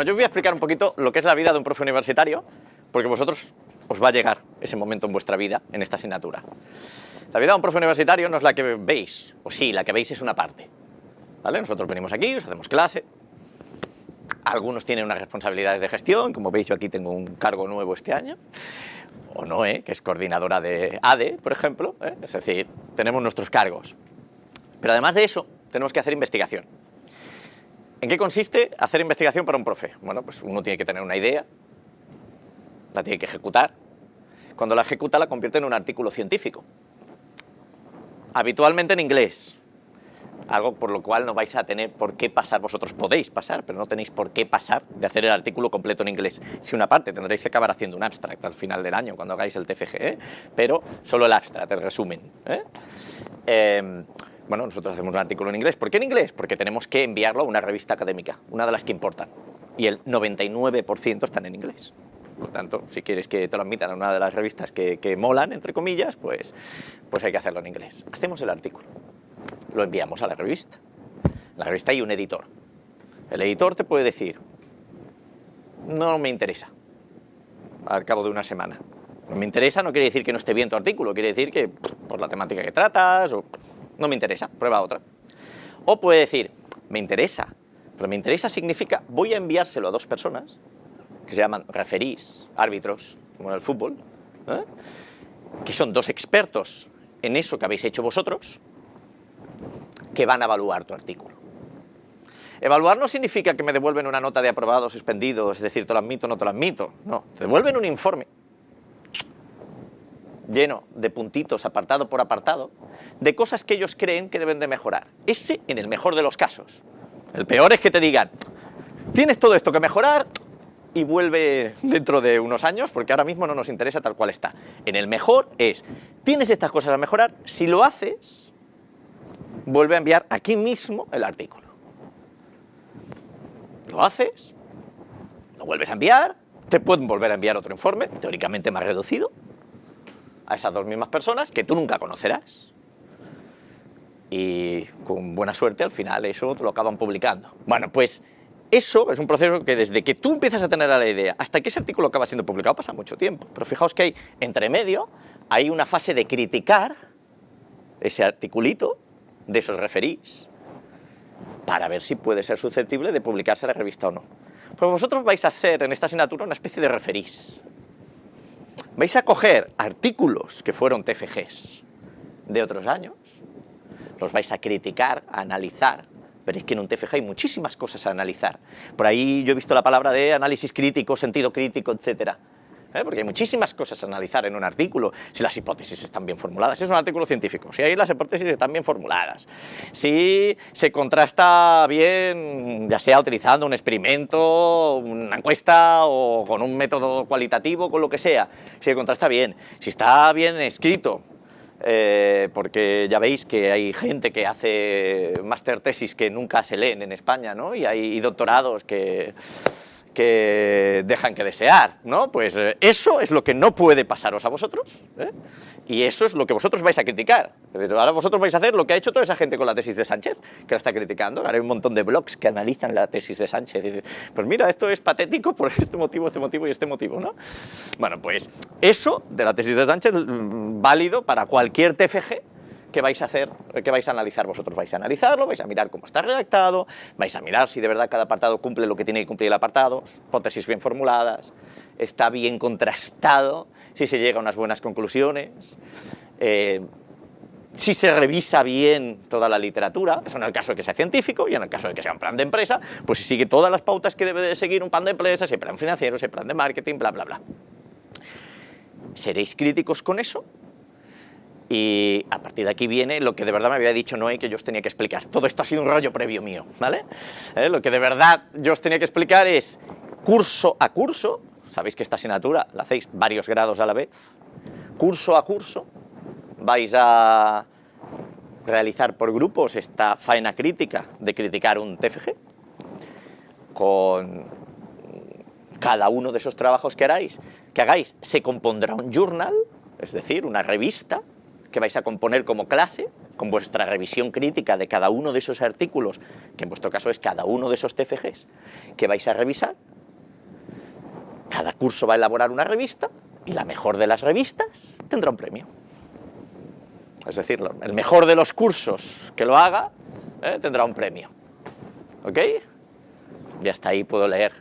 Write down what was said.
Bueno, yo voy a explicar un poquito lo que es la vida de un profe universitario, porque vosotros os va a llegar ese momento en vuestra vida, en esta asignatura. La vida de un profe universitario no es la que veis, o sí, la que veis es una parte. ¿Vale? Nosotros venimos aquí, os hacemos clase, algunos tienen unas responsabilidades de gestión, como veis yo aquí tengo un cargo nuevo este año, o Noé, que es coordinadora de ADE, por ejemplo, ¿eh? es decir, tenemos nuestros cargos. Pero además de eso, tenemos que hacer investigación. ¿En qué consiste hacer investigación para un profe? Bueno, pues uno tiene que tener una idea, la tiene que ejecutar. Cuando la ejecuta la convierte en un artículo científico. Habitualmente en inglés. Algo por lo cual no vais a tener por qué pasar, vosotros podéis pasar, pero no tenéis por qué pasar de hacer el artículo completo en inglés. Si una parte tendréis que acabar haciendo un abstract al final del año cuando hagáis el TFG, ¿eh? pero solo el abstract, el resumen. ¿eh? Eh, bueno, nosotros hacemos un artículo en inglés. ¿Por qué en inglés? Porque tenemos que enviarlo a una revista académica, una de las que importan. Y el 99% están en inglés. Por lo tanto, si quieres que te lo admitan a una de las revistas que, que molan, entre comillas, pues, pues hay que hacerlo en inglés. Hacemos el artículo, lo enviamos a la revista. En la revista hay un editor. El editor te puede decir, no me interesa, al cabo de una semana. No me interesa no quiere decir que no esté bien tu artículo, quiere decir que por la temática que tratas o no me interesa, prueba otra. O puede decir, me interesa, pero me interesa significa, voy a enviárselo a dos personas, que se llaman referís, árbitros, como en el fútbol, ¿eh? que son dos expertos en eso que habéis hecho vosotros, que van a evaluar tu artículo. Evaluar no significa que me devuelven una nota de aprobado, suspendido, es decir, te lo admito, no te lo admito, no, te devuelven un informe lleno de puntitos apartado por apartado, de cosas que ellos creen que deben de mejorar. Ese en el mejor de los casos. El peor es que te digan, tienes todo esto que mejorar y vuelve dentro de unos años, porque ahora mismo no nos interesa tal cual está. En el mejor es, tienes estas cosas a mejorar, si lo haces, vuelve a enviar aquí mismo el artículo. Lo haces, lo vuelves a enviar, te pueden volver a enviar otro informe, teóricamente más reducido, a esas dos mismas personas que tú nunca conocerás. Y con buena suerte al final eso te lo acaban publicando. Bueno, pues eso es un proceso que desde que tú empiezas a tener la idea hasta que ese artículo acaba siendo publicado pasa mucho tiempo. Pero fijaos que hay, entre medio, hay una fase de criticar ese articulito de esos referís para ver si puede ser susceptible de publicarse en la revista o no. Pues vosotros vais a hacer en esta asignatura una especie de referís vais a coger artículos que fueron TFGs de otros años, los vais a criticar, a analizar, pero es que en un TFG hay muchísimas cosas a analizar. Por ahí yo he visto la palabra de análisis crítico, sentido crítico, etcétera. ¿Eh? porque hay muchísimas cosas a analizar en un artículo, si las hipótesis están bien formuladas, es un artículo científico, si ahí las hipótesis están bien formuladas, si se contrasta bien, ya sea utilizando un experimento, una encuesta o con un método cualitativo, con lo que sea, si se contrasta bien, si está bien escrito, eh, porque ya veis que hay gente que hace máster tesis que nunca se leen en España, ¿no? y hay doctorados que dejan que desear, ¿no? Pues eh, eso es lo que no puede pasaros a vosotros, ¿eh? y eso es lo que vosotros vais a criticar. Ahora vosotros vais a hacer lo que ha hecho toda esa gente con la tesis de Sánchez, que la está criticando. Ahora hay un montón de blogs que analizan la tesis de Sánchez y pues mira, esto es patético por este motivo, este motivo y este motivo, ¿no? Bueno, pues eso de la tesis de Sánchez, mm, válido para cualquier TFG ¿qué vais a hacer? ¿Qué vais a analizar vosotros? Vais a analizarlo, vais a mirar cómo está redactado, vais a mirar si de verdad cada apartado cumple lo que tiene que cumplir el apartado, hipótesis bien formuladas, está bien contrastado, si se llega a unas buenas conclusiones, eh, si se revisa bien toda la literatura, eso en el caso de que sea científico y en el caso de que sea un plan de empresa, pues si sigue todas las pautas que debe de seguir un plan de empresa, ese plan financiero, ese plan de marketing, bla, bla, bla. ¿Seréis críticos con eso? Y a partir de aquí viene lo que de verdad me había dicho Noé que yo os tenía que explicar. Todo esto ha sido un rollo previo mío, ¿vale? ¿Eh? Lo que de verdad yo os tenía que explicar es curso a curso, sabéis que esta asignatura la hacéis varios grados a la vez, curso a curso vais a realizar por grupos esta faena crítica de criticar un TFG con cada uno de esos trabajos que hagáis, se compondrá un journal, es decir, una revista que vais a componer como clase, con vuestra revisión crítica de cada uno de esos artículos, que en vuestro caso es cada uno de esos TFGs, que vais a revisar cada curso va a elaborar una revista y la mejor de las revistas tendrá un premio. Es decir, el mejor de los cursos que lo haga ¿eh? tendrá un premio. ¿Ok? Y hasta ahí puedo leer